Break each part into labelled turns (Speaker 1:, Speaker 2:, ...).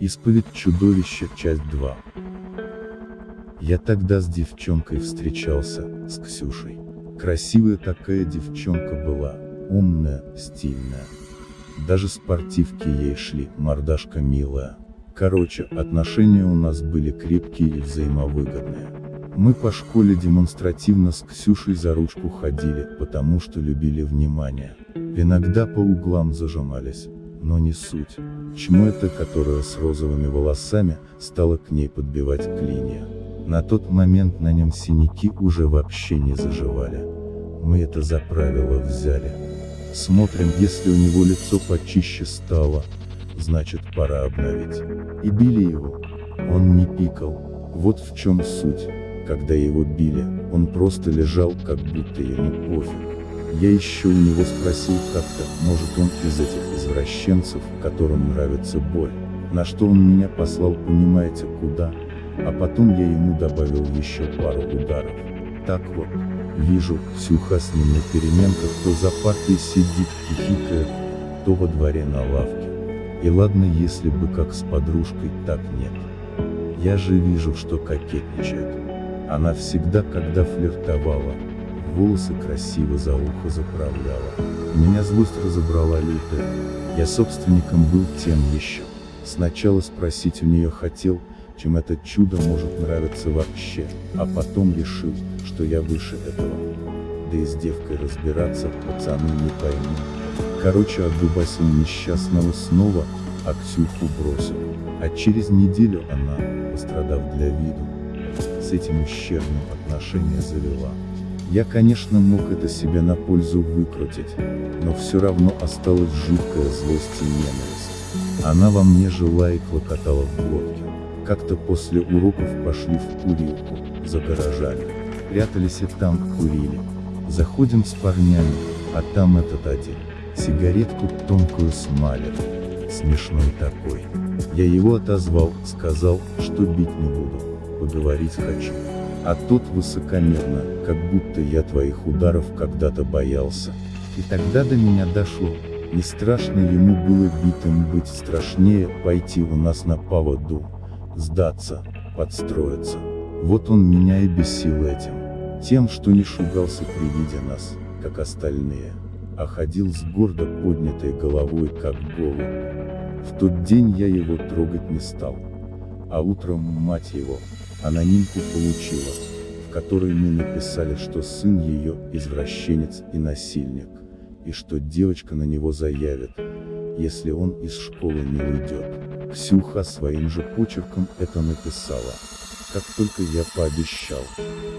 Speaker 1: Исповедь чудовища, часть 2. Я тогда с девчонкой встречался, с Ксюшей. Красивая такая девчонка была, умная, стильная. Даже спортивки ей шли, мордашка милая. Короче, отношения у нас были крепкие и взаимовыгодные. Мы по школе демонстративно с Ксюшей за ручку ходили, потому что любили внимание. Иногда по углам зажимались, но не суть. Чмо это, которая с розовыми волосами, стала к ней подбивать клинья. На тот момент на нем синяки уже вообще не заживали. Мы это за правило взяли. Смотрим, если у него лицо почище стало, значит пора обновить. И били его. Он не пикал. Вот в чем суть. Когда его били, он просто лежал, как будто ему пофиг. Я еще у него спросил как-то, может он из этих извращенцев, которым нравится боль. На что он меня послал понимаете куда, а потом я ему добавил еще пару ударов. Так вот, вижу, Ксюха с ним на переменках то за партой сидит, хихикает, то во дворе на лавке. И ладно если бы как с подружкой, так нет. Я же вижу, что кокетничает. Она всегда, когда флиртовала, волосы красиво за ухо заправляла. Меня злость разобрала лютая. Я собственником был тем еще. Сначала спросить у нее хотел, чем это чудо может нравиться вообще, а потом решил, что я выше этого. Да и с девкой разбираться, пацаны не поймут. Короче, отдубасил несчастного снова, а Ксюху бросил. А через неделю она, пострадав для виду, с этим ущербным отношения завела. Я конечно мог это себе на пользу выкрутить, но все равно осталась жуткая злость и ненависть. Она во мне жила и клокотала в глотке. Как-то после уроков пошли в курилку, за гаражами. Прятались и там, курили. Заходим с парнями, а там этот один. Сигаретку тонкую смалит. Смешной такой. Я его отозвал, сказал, что бить не буду. Поговорить хочу. А тот высокомерно, как будто я твоих ударов когда-то боялся. И тогда до меня дошло. Не страшно ему было битым быть, страшнее пойти у нас на поводу. Сдаться, подстроиться. Вот он меня и бесил этим. Тем, что не шугался при виде нас, как остальные, а ходил с гордо поднятой головой, как голубь. В тот день я его трогать не стал. А утром мать его, анонимку получила, в которой мы написали, что сын ее извращенец и насильник, и что девочка на него заявит, если он из школы не уйдет. Ксюха своим же почерком это написала. Как только я пообещал,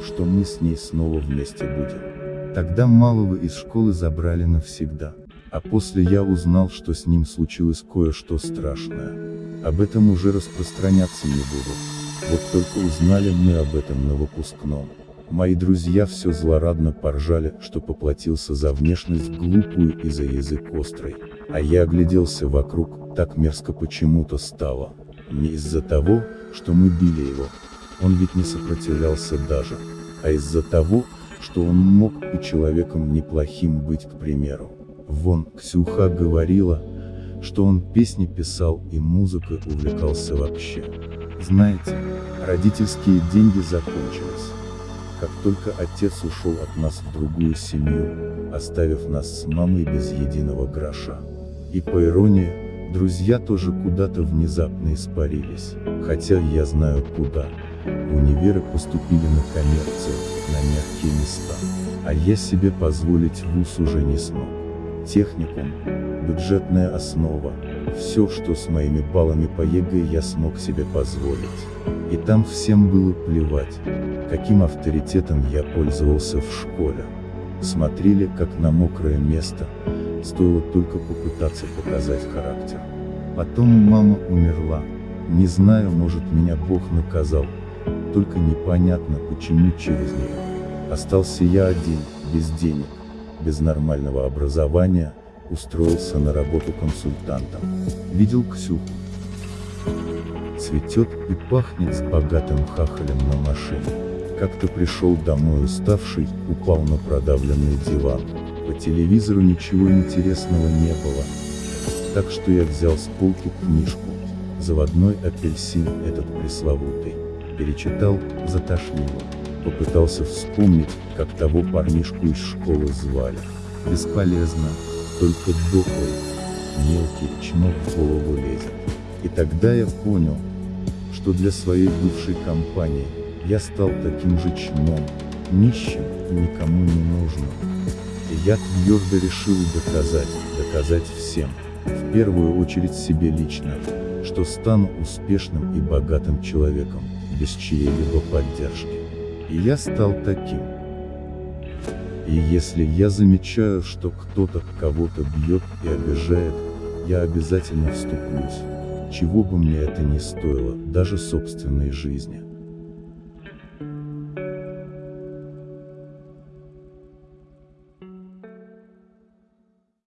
Speaker 1: что мы с ней снова вместе будем. Тогда малого из школы забрали навсегда. А после я узнал, что с ним случилось кое-что страшное. Об этом уже распространяться не буду. Вот только узнали мы об этом на выпускном. Мои друзья все злорадно поржали, что поплатился за внешность глупую и за язык острый. А я огляделся вокруг, так мерзко почему-то стало. Не из-за того, что мы били его. Он ведь не сопротивлялся даже. А из-за того, что он мог и человеком неплохим быть, к примеру. Вон, Ксюха говорила, что он песни писал и музыкой увлекался вообще. Знаете, родительские деньги закончились. Как только отец ушел от нас в другую семью, оставив нас с мамой без единого гроша. И по иронии, друзья тоже куда-то внезапно испарились, хотя я знаю куда. В универы поступили на коммерцию, на мягкие места. А я себе позволить вуз уже не смог. Техникум, бюджетная основа, все, что с моими баллами по ЕГЭ я смог себе позволить. И там всем было плевать, каким авторитетом я пользовался в школе. Смотрели, как на мокрое место, стоило только попытаться показать характер. Потом мама умерла. Не знаю, может меня Бог наказал, только непонятно почему через нее. Остался я один, без денег, без нормального образования, устроился на работу консультантом. Видел Ксюху. Цветет и пахнет с богатым хахалем на машине. Как-то пришел домой уставший, упал на продавленный диван. По телевизору ничего интересного не было. Так что я взял с полки книжку. Заводной апельсин этот пресловутый. Перечитал, затошнило. Попытался вспомнить, как того парнишку из школы звали. Бесполезно, только дохлый, мелкий чмок в голову лезет. И тогда я понял, что для своей бывшей компании, я стал таким же чмом, нищим и никому не нужным. И я твердо решил доказать, доказать всем, в первую очередь себе лично, что стану успешным и богатым человеком, без чьей-либо поддержки. И я стал таким. И если я замечаю, что кто-то кого-то бьет и обижает, я обязательно вступлюсь, чего бы мне это ни стоило, даже собственной жизни.